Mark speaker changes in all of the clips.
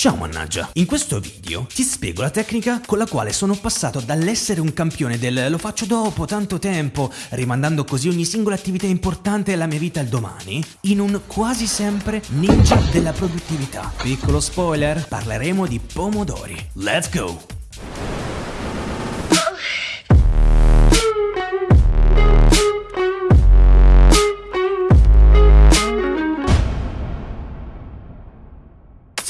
Speaker 1: Ciao mannaggia, in questo video ti spiego la tecnica con la quale sono passato dall'essere un campione del lo faccio dopo tanto tempo, rimandando così ogni singola attività importante della mia vita al domani, in un quasi sempre ninja della produttività. Piccolo spoiler, parleremo di pomodori. Let's go!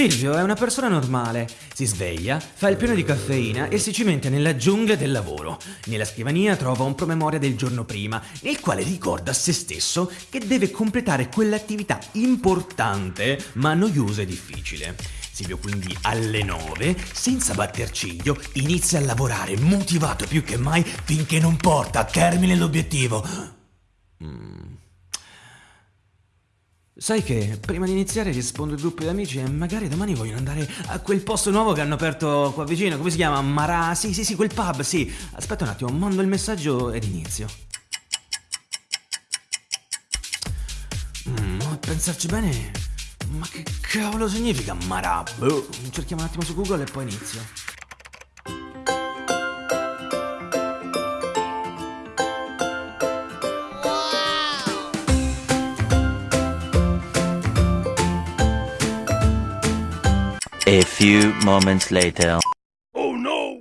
Speaker 1: Silvio è una persona normale, si sveglia, fa il pieno di caffeina e si cimenta nella giungla del lavoro. Nella scrivania trova un promemoria del giorno prima, nel quale ricorda a se stesso che deve completare quell'attività importante ma noiosa e difficile. Silvio quindi alle 9, senza batter ciglio, inizia a lavorare motivato più che mai finché non porta a termine l'obiettivo. Mm. Sai che prima di iniziare rispondo al gruppo di amici e magari domani vogliono andare a quel posto nuovo che hanno aperto qua vicino, come si chiama? Marà? Sì, sì, sì, quel pub, sì. Aspetta un attimo, mando il messaggio ed inizio. Mm, a pensarci bene, ma che cavolo significa Marà? Boh, cerchiamo un attimo su Google e poi inizio.
Speaker 2: A few moments later.
Speaker 1: Oh no!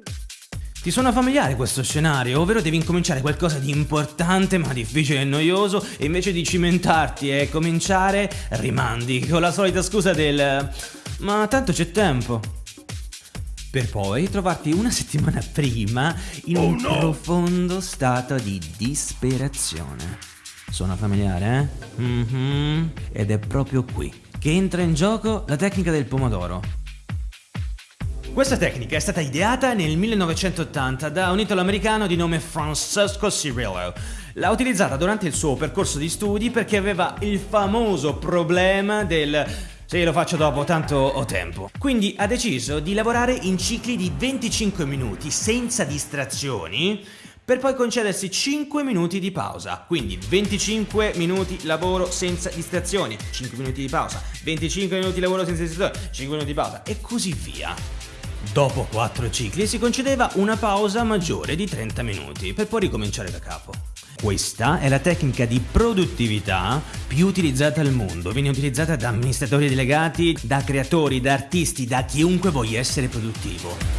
Speaker 1: Ti suona familiare questo scenario, ovvero devi incominciare qualcosa di importante ma difficile e noioso e invece di cimentarti e cominciare rimandi con la solita scusa del ma tanto c'è tempo. Per poi trovarti una settimana prima in oh un no. profondo stato di disperazione. Suona familiare, eh? Mm-hmm. Ed è proprio qui che entra in gioco la tecnica del pomodoro. Questa tecnica è stata ideata nel 1980 da un italo-americano di nome Francesco Cirillo. L'ha utilizzata durante il suo percorso di studi perché aveva il famoso problema del sì, lo faccio dopo, tanto ho tempo. Quindi ha deciso di lavorare in cicli di 25 minuti senza distrazioni per poi concedersi 5 minuti di pausa. Quindi 25 minuti lavoro senza distrazioni, 5 minuti di pausa, 25 minuti lavoro senza distrazioni, 5 minuti di pausa e così via. Dopo 4 cicli si concedeva una pausa maggiore di 30 minuti per poi ricominciare da capo. Questa è la tecnica di produttività più utilizzata al mondo, viene utilizzata da amministratori delegati, da creatori, da artisti, da chiunque voglia essere produttivo.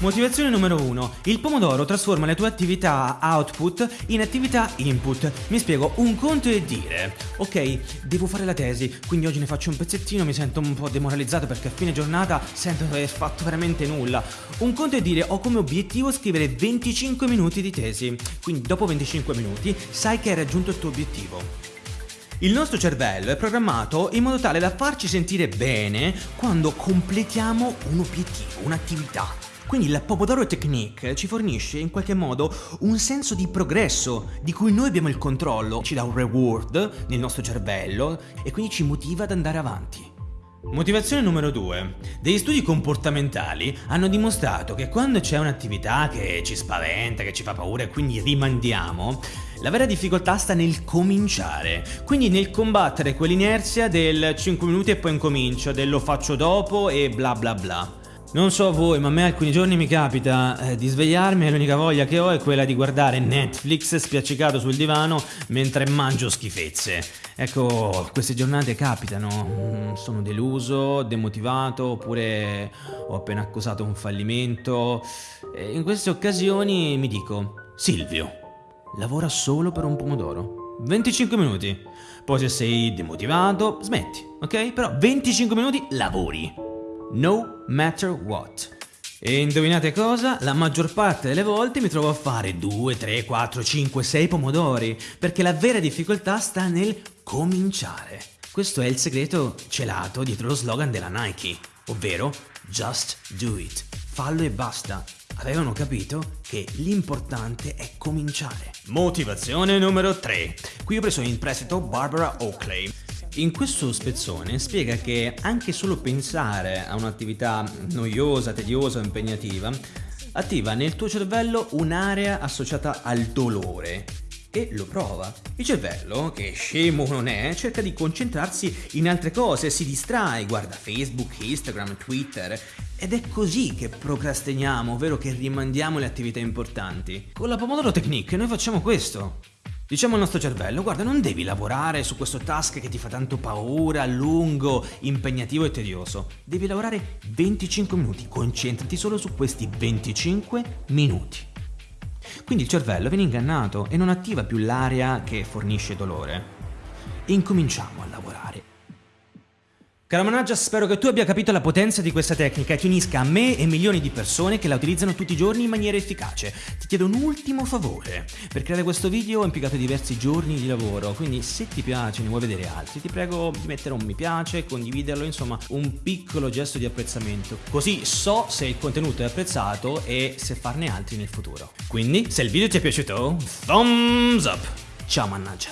Speaker 1: Motivazione numero 1. Il pomodoro trasforma le tue attività output in attività input. Mi spiego, un conto è dire, ok, devo fare la tesi, quindi oggi ne faccio un pezzettino, mi sento un po' demoralizzato perché a fine giornata sento di aver fatto veramente nulla. Un conto è dire, ho come obiettivo scrivere 25 minuti di tesi, quindi dopo 25 minuti sai che hai raggiunto il tuo obiettivo. Il nostro cervello è programmato in modo tale da farci sentire bene quando completiamo un obiettivo, un'attività. Quindi la Pomodoro Technique ci fornisce in qualche modo un senso di progresso di cui noi abbiamo il controllo, ci dà un reward nel nostro cervello e quindi ci motiva ad andare avanti. Motivazione numero 2. Degli studi comportamentali hanno dimostrato che quando c'è un'attività che ci spaventa, che ci fa paura e quindi rimandiamo, la vera difficoltà sta nel cominciare, quindi nel combattere quell'inerzia del 5 minuti e poi incomincio, del lo faccio dopo e bla bla bla. Non so voi, ma a me alcuni giorni mi capita eh, di svegliarmi e l'unica voglia che ho è quella di guardare Netflix spiaccicato sul divano mentre mangio schifezze. Ecco, queste giornate capitano. Mm, sono deluso, demotivato, oppure ho appena accusato un fallimento. E in queste occasioni mi dico, Silvio, lavora solo per un pomodoro. 25 minuti. Poi se sei demotivato, smetti, ok? Però 25 minuti lavori no matter what. E indovinate cosa? La maggior parte delle volte mi trovo a fare 2, 3, 4, 5, 6 pomodori, perché la vera difficoltà sta nel cominciare. Questo è il segreto celato dietro lo slogan della Nike, ovvero Just do it. Fallo e basta. Avevano capito che l'importante è cominciare. Motivazione numero 3. Qui ho preso in prestito Barbara Oakley. In questo spezzone spiega che anche solo pensare a un'attività noiosa, tediosa o impegnativa attiva nel tuo cervello un'area associata al dolore e lo prova. Il cervello, che scemo non è, cerca di concentrarsi in altre cose, si distrae, guarda Facebook, Instagram, Twitter ed è così che procrastiniamo, ovvero che rimandiamo le attività importanti. Con la Pomodoro Technique noi facciamo questo. Diciamo al nostro cervello, guarda, non devi lavorare su questo task che ti fa tanto paura, lungo, impegnativo e tedioso. Devi lavorare 25 minuti, concentrati solo su questi 25 minuti. Quindi il cervello viene ingannato e non attiva più l'area che fornisce dolore. E incominciamo a lavorare Caro Managgia, spero che tu abbia capito la potenza di questa tecnica e ti unisca a me e milioni di persone che la utilizzano tutti i giorni in maniera efficace. Ti chiedo un ultimo favore. Per creare questo video ho impiegato diversi giorni di lavoro, quindi se ti piace e ne vuoi vedere altri, ti prego di mettere un mi piace, condividerlo, insomma un piccolo gesto di apprezzamento. Così so se il contenuto è apprezzato e se farne altri nel futuro. Quindi, se il video ti è piaciuto, thumbs up! Ciao Mannaggia!